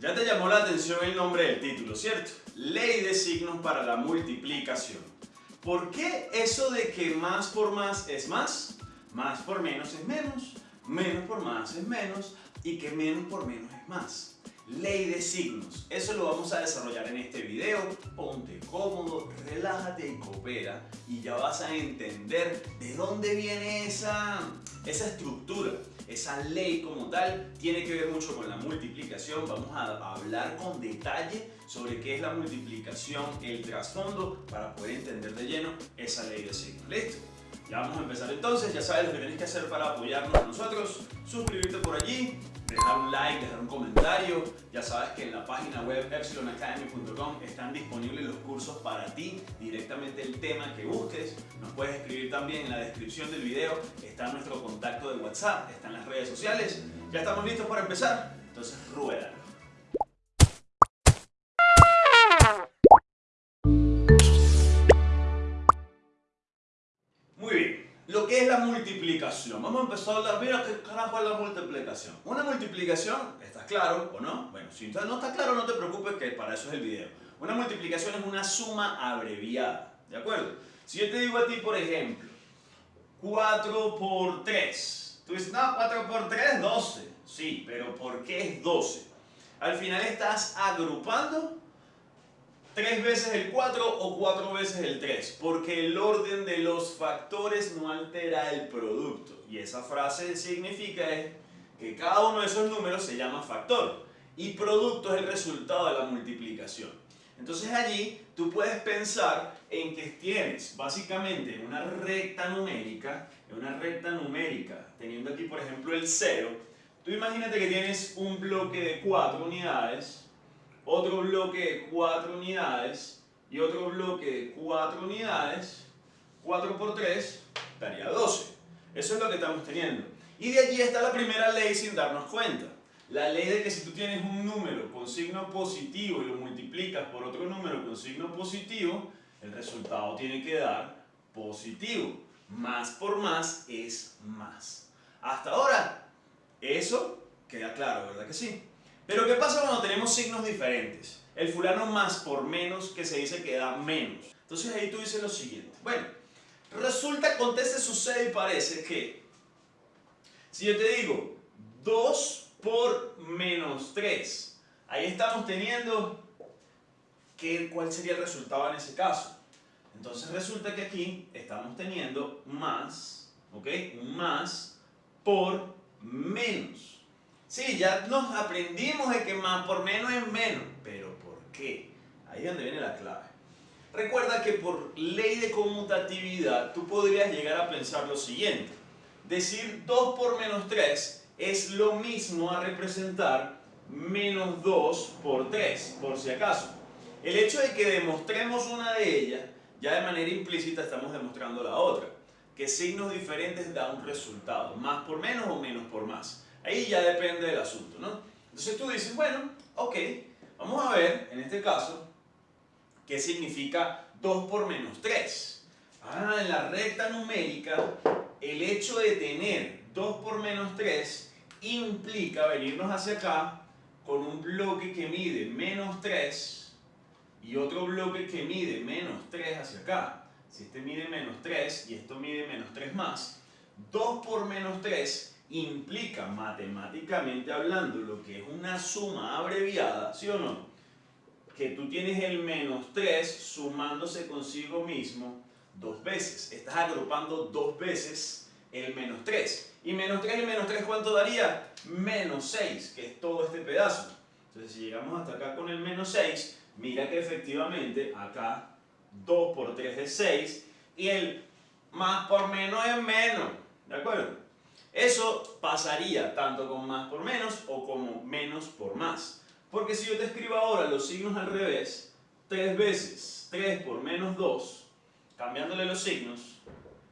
Ya te llamó la atención el nombre del título, ¿cierto? Ley de signos para la multiplicación. ¿Por qué eso de que más por más es más? Más por menos es menos, menos por más es menos y que menos por menos es más. Ley de signos. Eso lo vamos a desarrollar en este video. Ponte cómodo, relájate y coopera y ya vas a entender de dónde viene esa, esa estructura. Esa ley como tal tiene que ver mucho con la multiplicación. Vamos a hablar con detalle sobre qué es la multiplicación, el trasfondo, para poder entender de lleno esa ley de signos. ¿Listo? Ya vamos a empezar entonces, ya sabes lo que tienes que hacer para apoyarnos a nosotros, suscribirte por allí, dejar un like, dejar un comentario, ya sabes que en la página web epsilonacademy.com están disponibles los cursos para ti, directamente el tema que busques, nos puedes escribir también en la descripción del video, está nuestro contacto de WhatsApp, están las redes sociales, ya estamos listos para empezar, entonces rueda. Multiplicación. Vamos a empezar a hablar, mira qué carajo es la multiplicación. Una multiplicación, ¿estás claro o no? Bueno, si no está claro, no te preocupes que para eso es el video. Una multiplicación es una suma abreviada, ¿de acuerdo? Si yo te digo a ti, por ejemplo, 4 por 3. Tú dices, no, 4 por 3 es 12. Sí, pero ¿por qué es 12? Al final estás agrupando tres veces el 4 o cuatro veces el 3, porque el orden de los factores no altera el producto. Y esa frase significa que cada uno de esos números se llama factor y producto es el resultado de la multiplicación. Entonces allí tú puedes pensar en que tienes básicamente una recta numérica, una recta numérica, teniendo aquí por ejemplo el 0, tú imagínate que tienes un bloque de 4 unidades, otro bloque de 4 unidades y otro bloque de 4 unidades, 4 por 3 daría 12. Eso es lo que estamos teniendo. Y de allí está la primera ley sin darnos cuenta. La ley de que si tú tienes un número con signo positivo y lo multiplicas por otro número con signo positivo, el resultado tiene que dar positivo. Más por más es más. Hasta ahora, eso queda claro, ¿verdad que sí? Pero ¿qué pasa cuando tenemos signos diferentes? El fulano más por menos que se dice que da menos. Entonces ahí tú dices lo siguiente. Bueno, resulta, acontece, sucede y parece que si yo te digo 2 por menos 3, ahí estamos teniendo que, cuál sería el resultado en ese caso. Entonces resulta que aquí estamos teniendo más, ¿ok? Más por menos. Sí, ya nos aprendimos de que más por menos es menos, pero ¿por qué? Ahí es donde viene la clave. Recuerda que por ley de conmutatividad tú podrías llegar a pensar lo siguiente. Decir 2 por menos 3 es lo mismo a representar menos 2 por 3, por si acaso. El hecho de que demostremos una de ellas, ya de manera implícita estamos demostrando la otra. Que signos diferentes da un resultado, más por menos o menos por más. Ahí ya depende del asunto, ¿no? Entonces tú dices, bueno, ok, vamos a ver, en este caso, qué significa 2 por menos 3. Ah, en la recta numérica, el hecho de tener 2 por menos 3 implica venirnos hacia acá con un bloque que mide menos 3 y otro bloque que mide menos 3 hacia acá. Si este mide menos 3 y esto mide menos 3 más, 2 por menos 3 implica matemáticamente hablando lo que es una suma abreviada, ¿sí o no? Que tú tienes el menos 3 sumándose consigo mismo dos veces. Estás agrupando dos veces el menos 3. Y menos 3 y menos 3, ¿cuánto daría? Menos 6, que es todo este pedazo. Entonces, si llegamos hasta acá con el menos 6, mira que efectivamente acá 2 por 3 es 6 y el más por menos es menos. ¿De acuerdo? Eso pasaría tanto con más por menos o como menos por más. Porque si yo te escribo ahora los signos al revés, 3 veces 3 por menos 2, cambiándole los signos,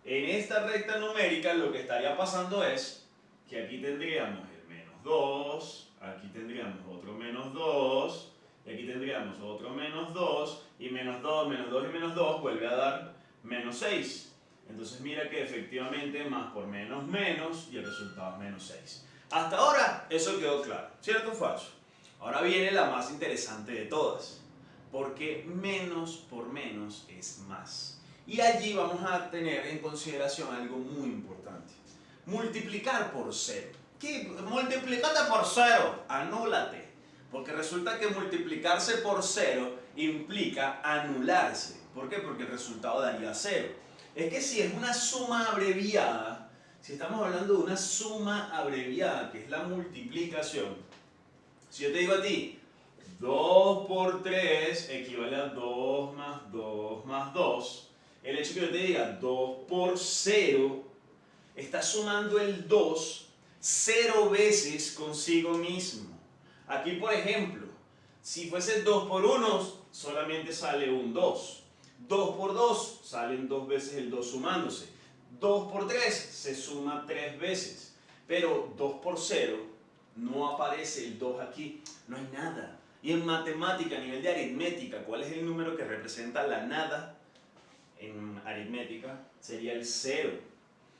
en esta recta numérica lo que estaría pasando es que aquí tendríamos el menos 2, aquí tendríamos otro menos 2, y aquí tendríamos otro menos 2, y menos 2, menos 2 y menos 2 vuelve a dar menos 6. Entonces mira que efectivamente más por menos menos y el resultado es menos 6. Hasta ahora eso quedó claro, ¿cierto o falso? Ahora viene la más interesante de todas, porque menos por menos es más. Y allí vamos a tener en consideración algo muy importante. Multiplicar por cero. ¿Qué? Multiplicate por cero. Anúlate. Porque resulta que multiplicarse por cero implica anularse. ¿Por qué? Porque el resultado daría cero. Es que si es una suma abreviada, si estamos hablando de una suma abreviada, que es la multiplicación, si yo te digo a ti, 2 por 3 equivale a 2 más 2 más 2, el hecho que yo te diga 2 por 0, está sumando el 2 0 veces consigo mismo. Aquí, por ejemplo, si fuese 2 por 1, solamente sale un 2. 2 por 2 salen dos veces el 2 sumándose. 2 por 3 se suma 3 veces. Pero 2 por 0 no aparece el 2 aquí. No hay nada. Y en matemática, a nivel de aritmética, ¿cuál es el número que representa la nada? En aritmética sería el 0.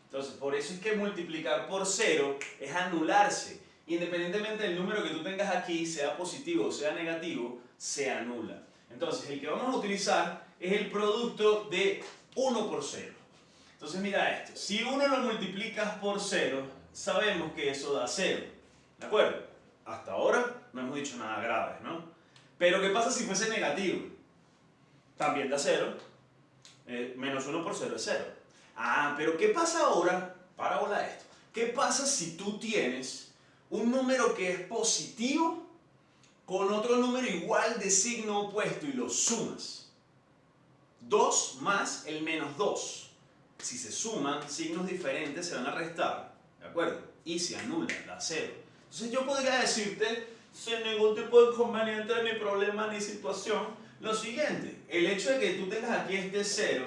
Entonces, por eso es que multiplicar por 0 es anularse. Independientemente del número que tú tengas aquí, sea positivo o sea negativo, se anula. Entonces, el que vamos a utilizar es el producto de 1 por 0. Entonces, mira esto. Si 1 lo multiplicas por 0, sabemos que eso da 0. ¿De acuerdo? Hasta ahora no hemos dicho nada grave, ¿no? Pero, ¿qué pasa si fuese negativo? También da 0. Eh, menos 1 por 0 es 0. Ah, pero ¿qué pasa ahora? Para volar esto. ¿Qué pasa si tú tienes un número que es positivo con otro número igual de signo opuesto y lo sumas. 2 más el menos 2. Si se suman signos diferentes se van a restar, ¿de acuerdo? Y se anula, da 0. Entonces yo podría decirte, sin ningún tipo de inconveniente, ni problema, ni situación, lo siguiente. El hecho de que tú tengas aquí este 0,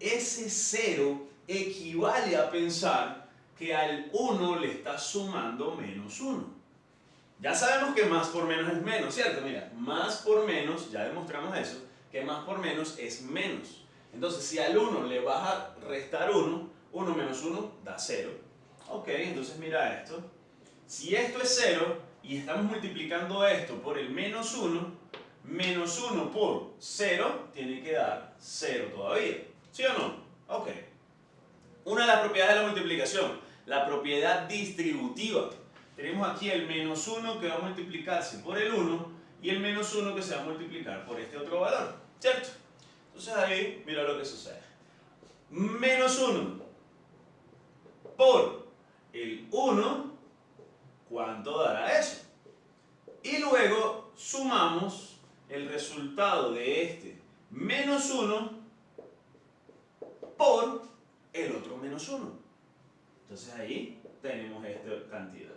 ese 0 equivale a pensar que al 1 le está sumando menos 1. Ya sabemos que más por menos es menos, ¿cierto? Mira, más por menos, ya demostramos eso, que más por menos es menos. Entonces, si al 1 le vas a restar 1, 1 menos 1 da 0. Ok, entonces mira esto. Si esto es 0 y estamos multiplicando esto por el menos 1, menos 1 por 0 tiene que dar 0 todavía. ¿Sí o no? Ok. Una de las propiedades de la multiplicación la propiedad distributiva. Tenemos aquí el menos 1 que va a multiplicarse por el 1 y el menos 1 que se va a multiplicar por este otro valor, ¿cierto? Entonces ahí, mira lo que sucede. Menos 1 por el 1, ¿cuánto dará eso? Y luego sumamos el resultado de este menos 1 por el otro menos 1. Entonces ahí tenemos esta cantidad.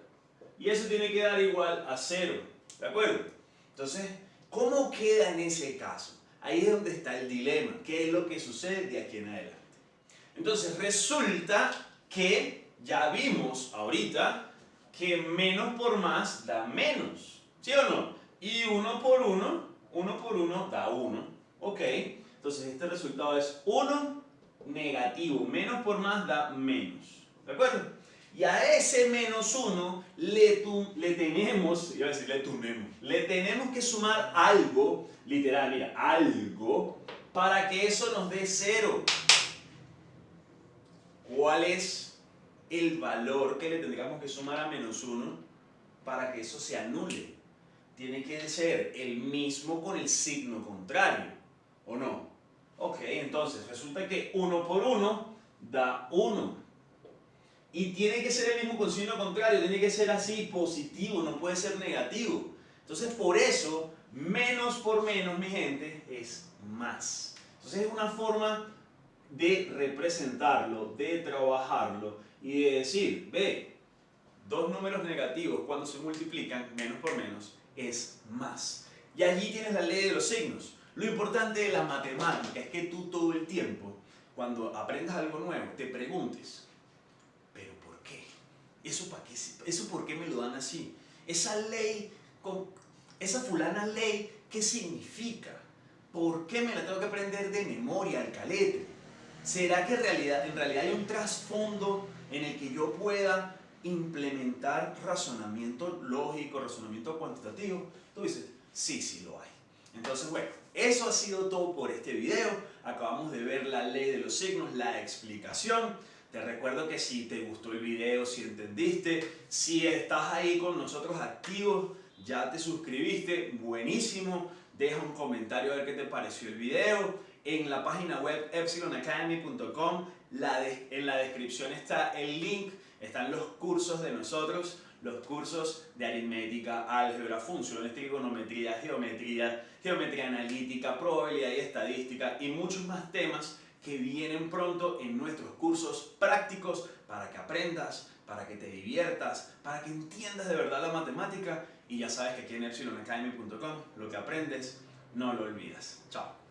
Y eso tiene que dar igual a 0. ¿De acuerdo? Entonces, ¿cómo queda en ese caso? Ahí es donde está el dilema. ¿Qué es lo que sucede de aquí en adelante? Entonces, resulta que ya vimos ahorita que menos por más da menos. ¿Sí o no? Y 1 por 1, 1 por 1 da 1. ¿Ok? Entonces, este resultado es 1 negativo. Menos por más da menos. ¿De acuerdo? Y a ese menos 1 le, le tenemos, iba a decir le tunemos, le tenemos que sumar algo, literal, mira, algo, para que eso nos dé 0. ¿Cuál es el valor que le tendríamos que sumar a menos 1 para que eso se anule? Tiene que ser el mismo con el signo contrario, ¿o no? Ok, entonces resulta que 1 por 1 da 1. Y tiene que ser el mismo con signo contrario, tiene que ser así, positivo, no puede ser negativo. Entonces, por eso, menos por menos, mi gente, es más. Entonces, es una forma de representarlo, de trabajarlo y de decir, ve, dos números negativos cuando se multiplican, menos por menos, es más. Y allí tienes la ley de los signos. Lo importante de la matemática es que tú todo el tiempo, cuando aprendas algo nuevo, te preguntes, ¿Eso, para qué, ¿Eso por qué me lo dan así? Esa ley, esa fulana ley, ¿qué significa? ¿Por qué me la tengo que aprender de memoria, al calete? ¿Será que realidad, en realidad hay un trasfondo en el que yo pueda implementar razonamiento lógico, razonamiento cuantitativo? Tú dices, sí, sí lo hay. Entonces, bueno, eso ha sido todo por este video. Acabamos de ver la ley de los signos, la explicación. Te recuerdo que si te gustó el video, si entendiste, si estás ahí con nosotros activos, ya te suscribiste, buenísimo. Deja un comentario a ver qué te pareció el video. En la página web epsilonacademy.com, en la descripción está el link, están los cursos de nosotros, los cursos de aritmética, álgebra, funciones, trigonometría, geometría, geometría analítica, probabilidad y estadística y muchos más temas que vienen pronto en nuestros cursos prácticos para que aprendas, para que te diviertas, para que entiendas de verdad la matemática y ya sabes que aquí en epsilonacademy.com lo que aprendes no lo olvidas. Chao.